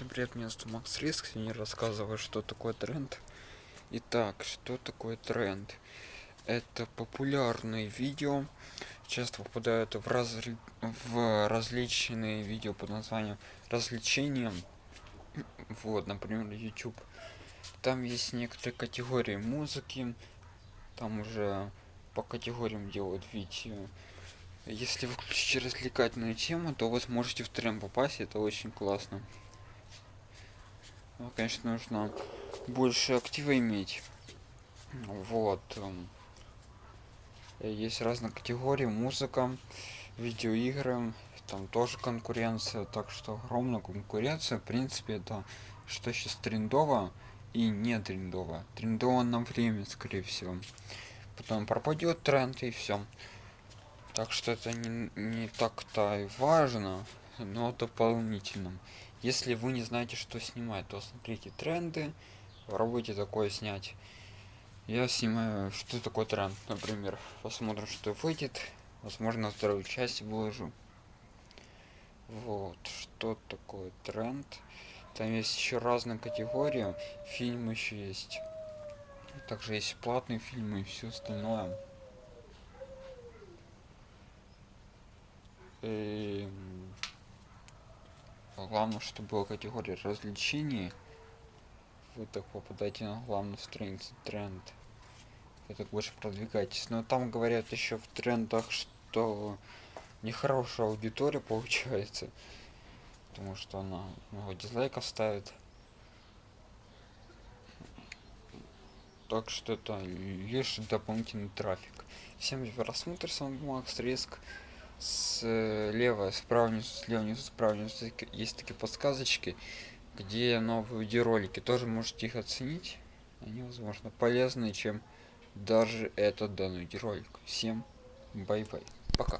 Всем привет, меня зовут Макс Риск, сегодня рассказываю, что такое тренд. Итак, что такое тренд? Это популярные видео, часто попадают в, разри... в различные видео под названием развлечения. Вот, например, YouTube. Там есть некоторые категории музыки, там уже по категориям делают видео. Если вы развлекательную тему, то вы сможете в тренд попасть, это очень классно. Ну, конечно, нужно больше актива иметь. Вот. Эм, есть разные категории, музыка, видеоигры, там тоже конкуренция, так что огромная конкуренция, в принципе, это что сейчас трендово и не трендово. Трендово на время, скорее всего. Потом пропадет тренд и все. Так что это не, не так-то и важно, но дополнительно. Если вы не знаете, что снимать, то смотрите тренды, попробуйте такое снять. Я снимаю, что такое тренд, например. Посмотрим, что выйдет. Возможно, вторую часть выложу. Вот, что такое тренд. Там есть еще разные категории. Фильмы еще есть. Также есть платные фильмы и все остальное. И главное чтобы была категория развлечений. Вы так попадаете на главную страницу тренд. Вы так больше продвигаетесь но там говорят еще в трендах что нехорошая аудитория получается потому что она много дизлайков ставит. Так что это лишь дополнительный трафик. Всем просмотр. С вами макс риск слева справа внизу слева внизу справа внизу есть такие подсказочки где новые видеоролики тоже можете их оценить. Они возможно полезные чем даже этот данный видеоролик. Всем бай бай пока